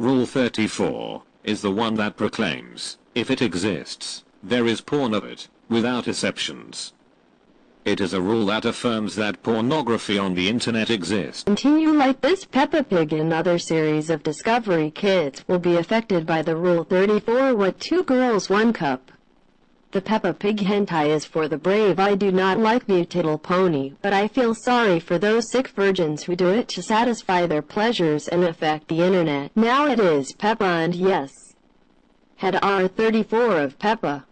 Rule 34 is the one that proclaims, if it exists, there is porn of it, without exceptions. It is a rule that affirms that pornography on the internet exists. Continue like this Peppa Pig and other series of Discovery Kids will be affected by the Rule 34 What Two Girls One Cup. The Peppa Pig hentai is for the brave I do not like Little Pony, but I feel sorry for those sick virgins who do it to satisfy their pleasures and affect the internet. Now it is Peppa and yes. Head R34 of Peppa.